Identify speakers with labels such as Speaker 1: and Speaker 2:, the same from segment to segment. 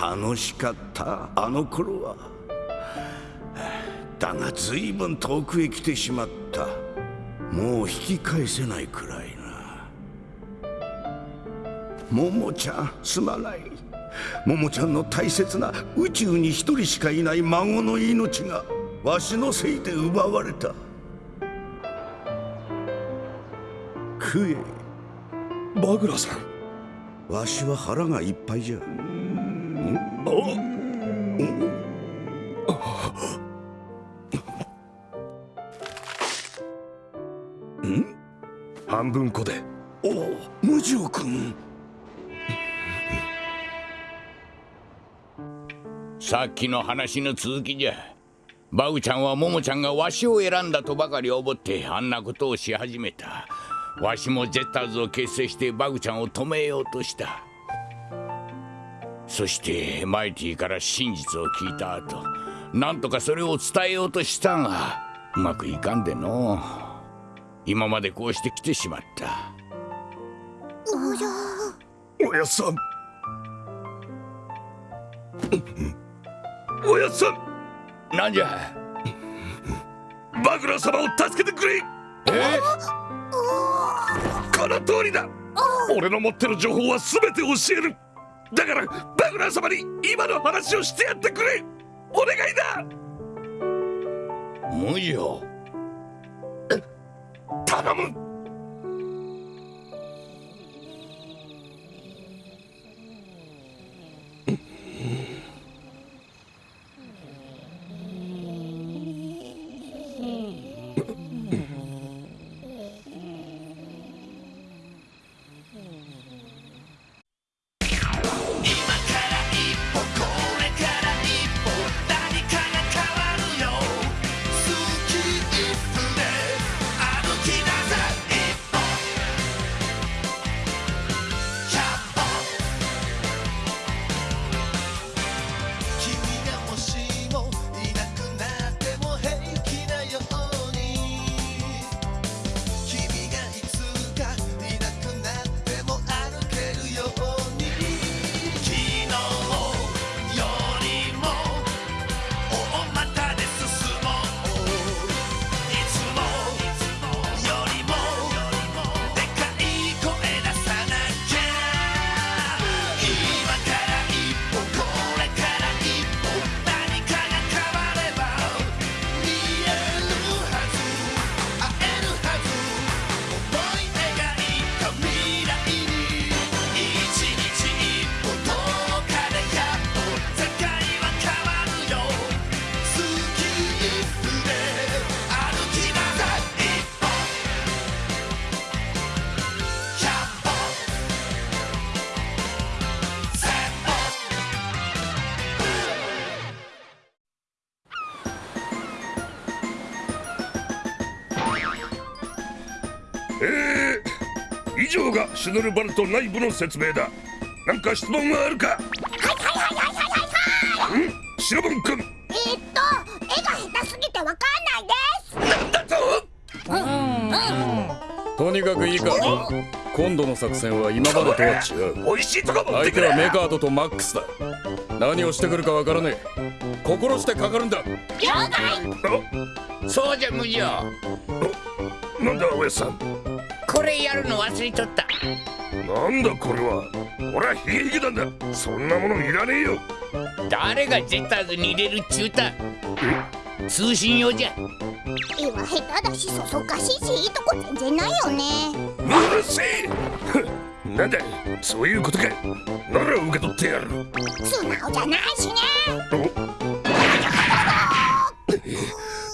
Speaker 1: 楽しかったあの頃は。だが随分遠くへ来てしまった。もう引き返せないくらいな。ももちゃんすまない。ももちゃんの大切な宇宙に一人しかいない孫の命がわしのせいで奪われた。食え。
Speaker 2: バグラさ
Speaker 1: ん。わしは腹がいっぱいじゃ。
Speaker 2: ん半分こで。
Speaker 1: おお無常君。
Speaker 3: さっきの話の続きじゃ。バグちゃんはモモちゃんがわしを選んだとばかり思ってあんなことをし始めた。わしもゼッターズを結成してバグちゃんを止めようとした。そしてマイティから真実を聞いた後なんとかそれを伝えようとしたがうまくいかんでの。今までこうして来てしまった。
Speaker 4: お
Speaker 2: やおやさん。おやさ
Speaker 3: ん。なんじゃ？
Speaker 2: バグラ様を助けてくれ。
Speaker 3: え？
Speaker 2: この通りだ。俺の持ってる情報は全て教えるだからバグラ様に今の話をしてやってくれ。お願いだ。
Speaker 3: 無情
Speaker 2: 頼む上がシュヌルバルト内部の説明だ。何か質問はあるか？はい
Speaker 4: はいはいはいはいはい
Speaker 2: ん？シロボン君。
Speaker 4: えー、っと絵が下手すぎてわかんない
Speaker 2: です。なんだと？
Speaker 5: うん。うん。とにかくいいか。今度の作戦は今までとは違う。
Speaker 2: 美味しいとこ持って
Speaker 5: 相手はメカードとマックスだ。何をしてくるかわからねえ。心してかかるんだ。了
Speaker 3: 解。そうじゃ無情
Speaker 2: なんだおやさん
Speaker 3: これやるの忘れとった。
Speaker 2: なんだこれは。俺はヒゲヒゲなんだ。そんなものいらねえよ。
Speaker 3: 誰がゼッターズに入れるっちゅうた。通信用じゃ。
Speaker 4: 絵は下手だしそそかしいしいいとこ全然ないよね。
Speaker 2: うるせえなんだそういうことか。なら受け取ってやる。
Speaker 4: 素直じゃないしね。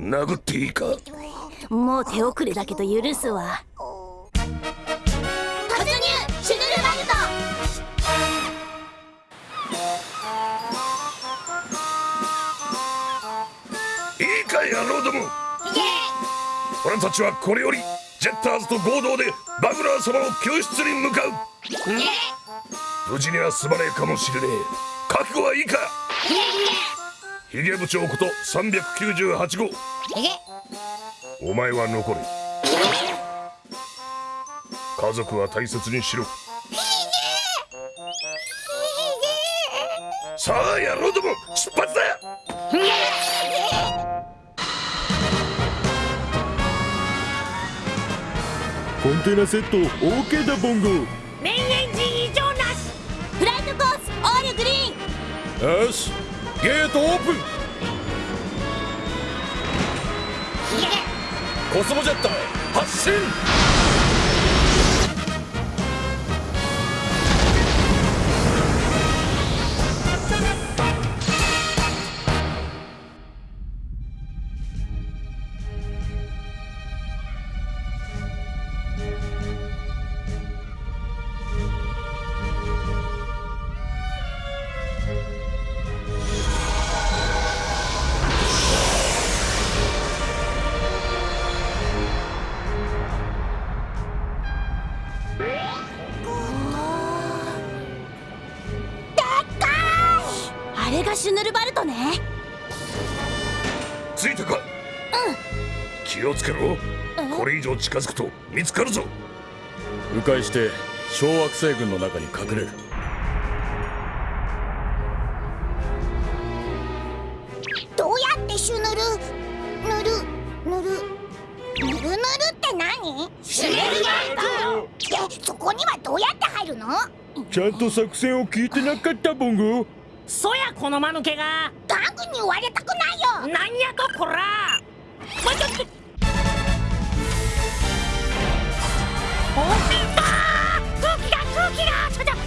Speaker 2: 殴っていいか？
Speaker 6: もう手遅れだけど許すわ
Speaker 2: か野郎ども。俺たちはこれよりジェッターズと合同でバグラー様の救出に向かう。無事には済まねえかもしれねえ。覚悟はいいか。ヒゲ部長こと398号。お前は残れ。家族は大切にしろ。さあ野郎ども。出発だ。
Speaker 5: コンテナセット OK だボンゴ。
Speaker 6: メインエンジン異常なし。フライトコースオールグリーン。
Speaker 5: よしゲートオープン。コスモジェッター発進
Speaker 2: 近づくと見つかるぞ。
Speaker 5: 迂回して小惑星群の中に隠れる。
Speaker 4: どうやってシュヌル？塗る塗る塗る塗るって何？シュヌルそこにはどうやって入るの？
Speaker 5: ちゃんと作戦を聞いてなかったボンゴ
Speaker 7: そやこの間抜けが。
Speaker 4: ガングに言われたくないよ。
Speaker 7: なんやとこら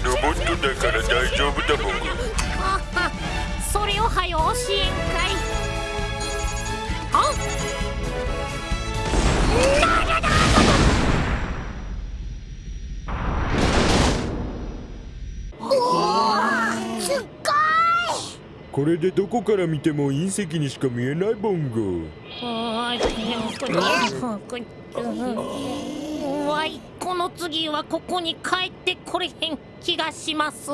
Speaker 5: ロボットだから大丈夫だボンゴ
Speaker 7: あはそれをはよ教えんかいあ
Speaker 4: すっごい
Speaker 5: これでどこから見ても隕石にしか見えないボンゴ
Speaker 7: あーわいこの次はここに帰ってこれへん気がします。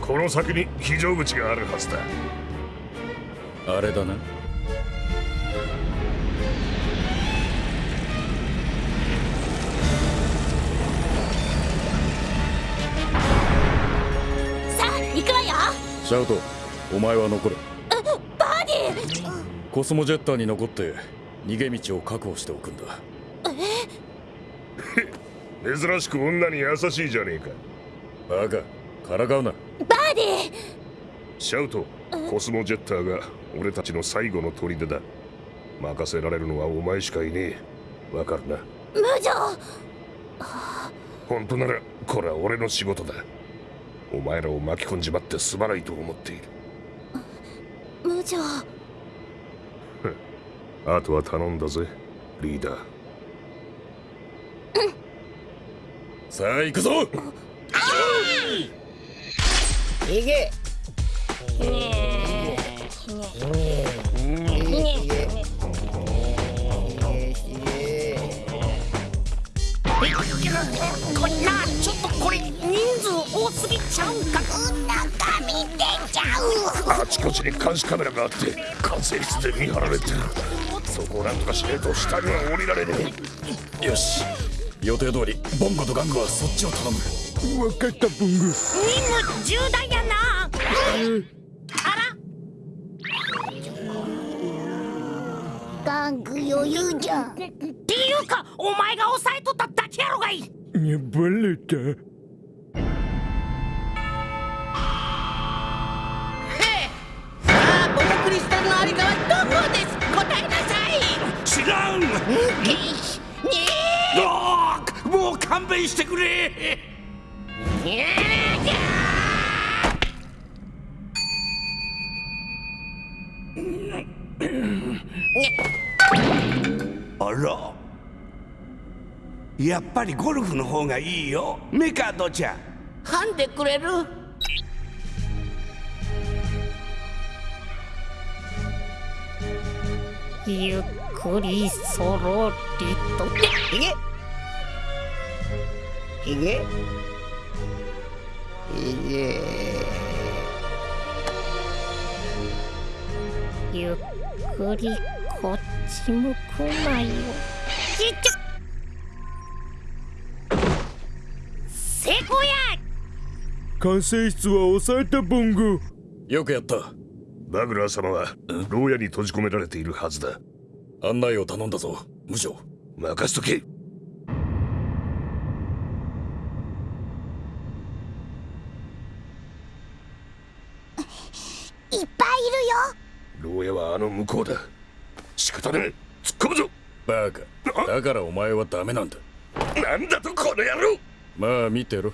Speaker 2: この先に非常口があるはずだ。
Speaker 5: あれだな。
Speaker 6: さあ行くわよ。
Speaker 5: シャウトお前は残れ。
Speaker 6: バーディー！
Speaker 5: コスモジェッターに残って逃げ道を確保しておくんだ。
Speaker 2: 珍しく女に優しいじゃねえか。
Speaker 5: バカからかうな
Speaker 2: シャウトコスモジェッターが俺たちの最後の砦だ。任せられるのはお前しかいねえ。わかるな。
Speaker 6: 無情！
Speaker 2: 本当ならこれは俺の仕事だ。お前らを巻き込んじまってすまないと思っている。
Speaker 6: 無情！
Speaker 2: あとは頼んだぜリーダー。
Speaker 5: さあ行くぞ！
Speaker 7: これなちょっとこれ人数多すぎちゃうんか
Speaker 4: 中身出ちゃう
Speaker 2: あちこちに監視カメラがあって管制室で見張られてる。そこをなんとかしねえと下には降りられね
Speaker 5: よし。予定通りボンゴとガングはそっちを頼む。分かった。ボンゴ
Speaker 7: 任務重大やな。あ
Speaker 4: ガング余裕じゃ。ん
Speaker 7: っていうかお前が抑えとっただけやろがい
Speaker 5: い。やバレた？
Speaker 8: さあボタクリスタルのありかはどこです？答えなさい。
Speaker 1: 知らんもう勘弁してくれあら。やっぱりゴルフの方がいいよ。メカドちゃん。
Speaker 8: はんでくれる？
Speaker 7: ゆっくりそろりと。
Speaker 8: いけひげ。ひげ。
Speaker 7: ゆっくりこっち向くなよ。ちっちゃ成功や。
Speaker 5: 管制室は抑えたボンゴよくやった。
Speaker 2: バグラー様は牢屋に閉じ込められているはずだ。
Speaker 5: 案内を頼んだぞ。無情。
Speaker 2: 任せとけ。
Speaker 4: いっぱいいるよ。
Speaker 2: 牢屋はあの向こうだ。仕方ねえ。突っ込むぞ。
Speaker 5: バカ。だからお前はダメなんだ。
Speaker 2: なんだとこの野郎。
Speaker 5: まあ見てろ。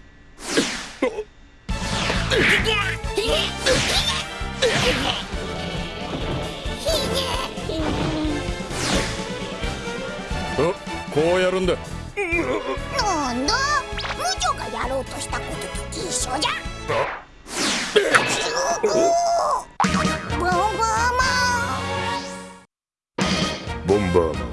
Speaker 5: おこうやるんだ。
Speaker 4: なんだ？無女がやろうとしたことと一緒じゃン
Speaker 2: バーマン。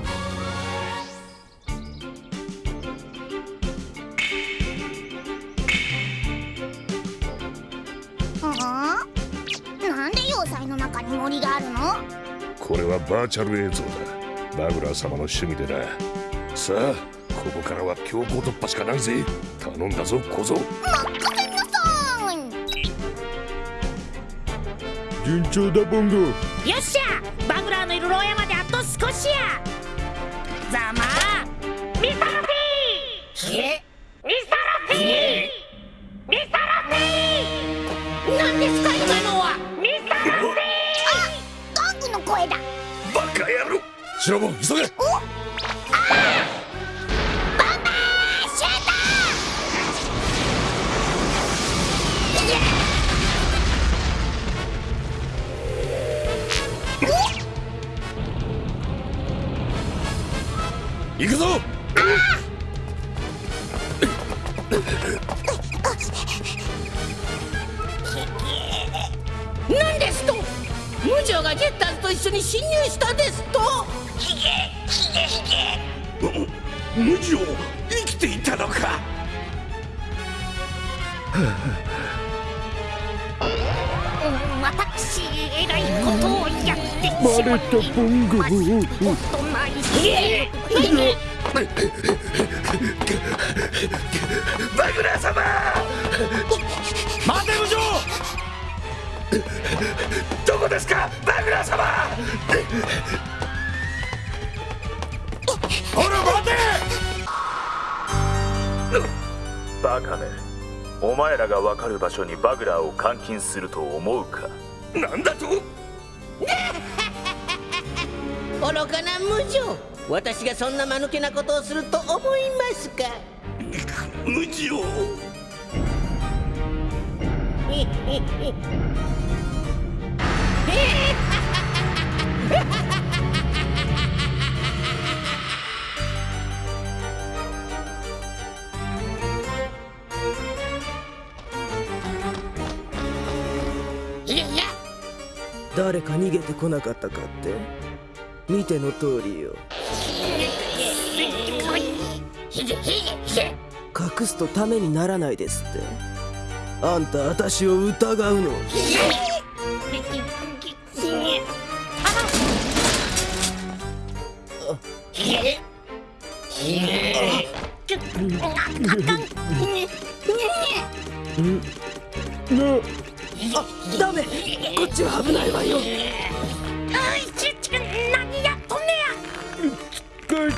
Speaker 4: なんで要塞の中に森があるの？
Speaker 2: これはバーチャル映像だ。バグラー様の趣味でな。さあここからは強行突破しかないぜ。頼んだぞ小僧。
Speaker 4: 任せなさい
Speaker 5: 順調だボンゴ。
Speaker 7: よっしゃ！バグラーのいる牢屋少しや。ざま。あミサラフィー。え？ミサラフィー。ミサラフィー。なんですか今のは？ミサラフィー。
Speaker 4: ガングの声だ。
Speaker 2: バカ野郎。
Speaker 5: シロボン急げ行くぞ。
Speaker 8: なんですと。無情がジェッターズと一緒に侵入したですと。
Speaker 1: 無情生きていたのか。
Speaker 7: うん私えらいことをやってしまい。ましたことない
Speaker 2: バグラー様。
Speaker 5: 待て無情
Speaker 2: どこですかバグラー様
Speaker 5: ほら待て
Speaker 9: バカめお前らが分かる場所にバグラーを監禁すると思うか？
Speaker 2: なんだと？
Speaker 8: 愚かな無情。私がそんな間抜けなことをすると思いますか？
Speaker 1: 無情
Speaker 10: 誰か逃げてこなかったかって見ての通りよ隠すとためにならないですってあんた私を疑うのあダメこっちは危ないわよ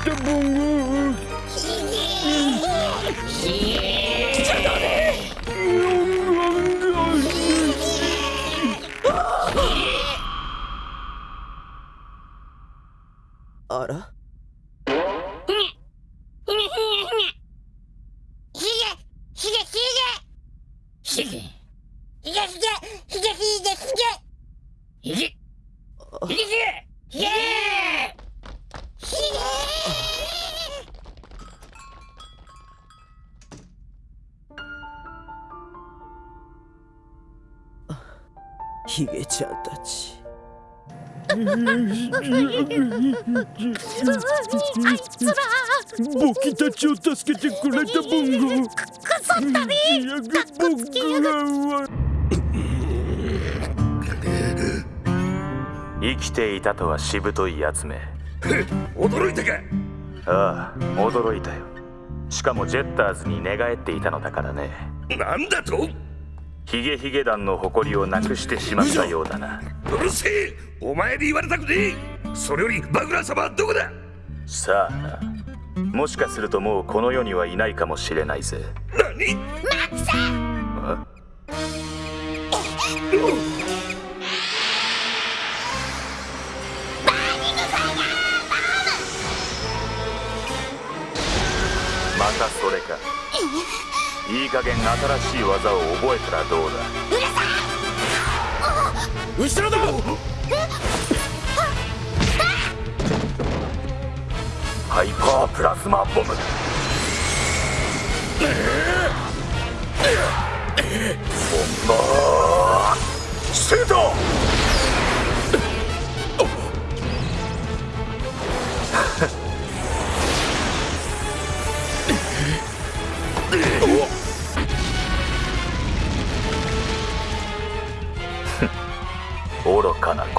Speaker 5: 봉우. 차단해. 알아?
Speaker 10: あ
Speaker 7: いつら
Speaker 11: 僕たちを助けてくれたボンゴ
Speaker 7: くそったね
Speaker 11: いや僕が
Speaker 9: 生きていたとはしぶといやつめ
Speaker 2: 驚いたか
Speaker 9: ああ驚いたよしかもジェッターズに寝返っていたのだからね
Speaker 2: なんだと
Speaker 9: ヒゲヒゲ団の誇りをなくしてしまったようだな。
Speaker 2: うるせえお前に言われたくねえ。それよりバグラー様はどこだ？
Speaker 9: さあなもしかするともうこの世にはいないかもしれないぜ。
Speaker 2: 何？
Speaker 6: マックス
Speaker 9: あまたそれかいい加減新しい技を覚えたらどうだ？
Speaker 12: 後ろだ！
Speaker 9: ハイパープラズマボム。ボンバー。シュート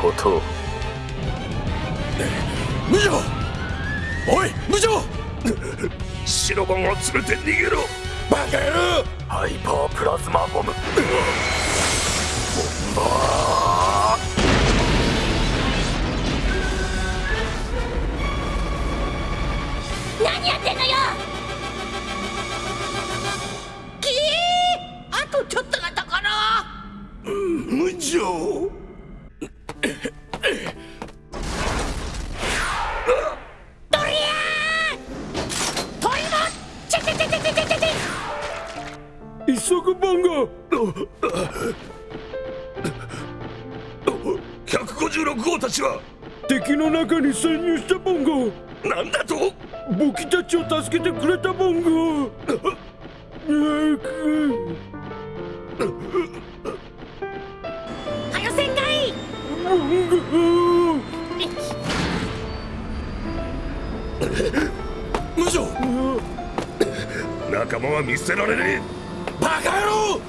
Speaker 9: ことを。
Speaker 12: 無情！おい無情！
Speaker 2: 白番を連れて逃げろ！
Speaker 12: バカ野郎！
Speaker 9: ハイパープラズマボム。ボンバ
Speaker 6: 何やってんのよ！
Speaker 8: きえあとちょっとのところ
Speaker 11: 無情潜入したボンゴ。
Speaker 2: なんだと？
Speaker 11: 僕たちを助けてくれたボンゴ。
Speaker 7: はよせんかい
Speaker 11: ボンゴ
Speaker 12: 無情
Speaker 2: 仲間は見捨てられねえ
Speaker 12: バカ野郎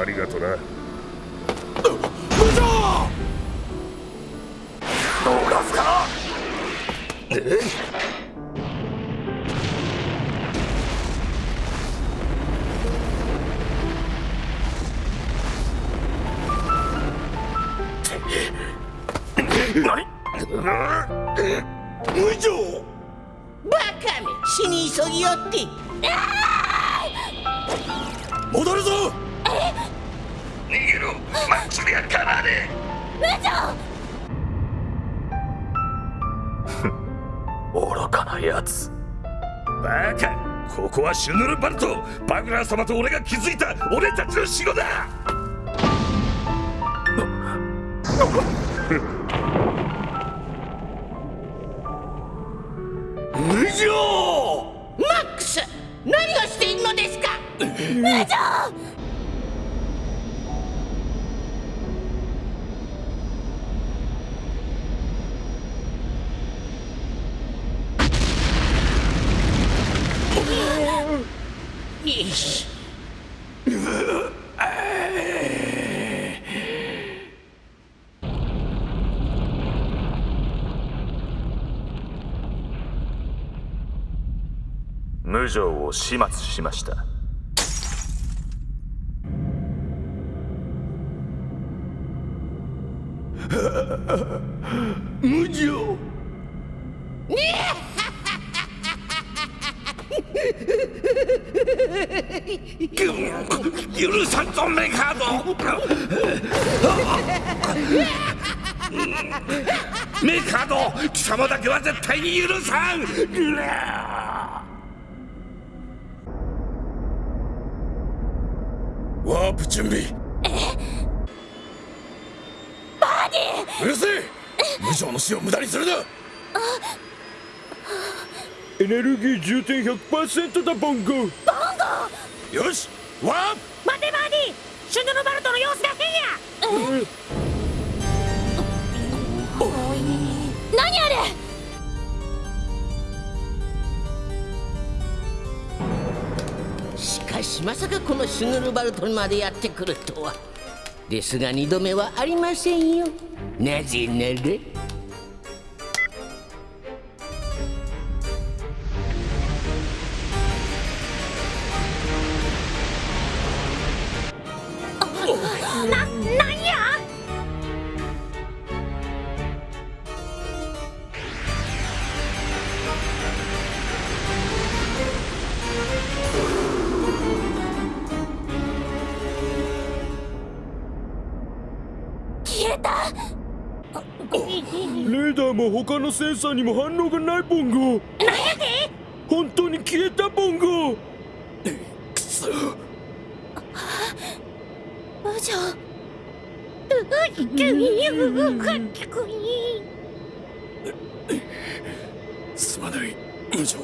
Speaker 2: ありがとな
Speaker 12: 無情
Speaker 9: 逃すか何？
Speaker 11: 無情。
Speaker 8: バカめ死に急ぎよって。
Speaker 12: 戻るぞ！
Speaker 2: 逃げろ！かなで
Speaker 9: 愚かなやつ
Speaker 2: バカ。ここはシュヌルバルト。バグラー様と俺が築いた。俺たちの城だ。
Speaker 11: 無情。
Speaker 8: マックス何をしているのですか？よし
Speaker 9: 無情を始末しました。
Speaker 11: メカード貴様だけは絶対に許さん。
Speaker 12: ワープ準備。バディうるせえ。無情の死を無駄にするな。
Speaker 11: エネルギー充填100%だボンゴ
Speaker 12: よしワープ。
Speaker 7: 待てバーディシュヌルバルトの様子が変や！
Speaker 6: 何しか
Speaker 8: しまさかこのシュヌルバルトンまでやってくるとは。ですが二度目はありませんよ。なぜなら。
Speaker 5: のセンサーにも反応がないボンゴ。
Speaker 7: なんやで
Speaker 5: 本当に消えたボンゴ。
Speaker 6: くそ。無情
Speaker 5: すまない。無情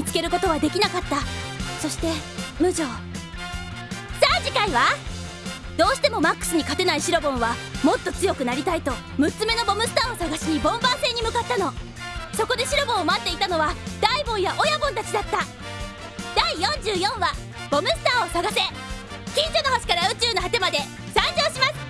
Speaker 6: 見つけることはできなかった。そして無情。さあ次回は？どうしてもマックスに勝てないシロボンはもっと強くなりたいと6つ目のボムスターを探しにボンバー戦に向かったの。そこでシロボンを待っていたのはダイボンや親ボンたちだった。第44話「ボムスターを探せ」近所の星から宇宙の果てまで。参上します。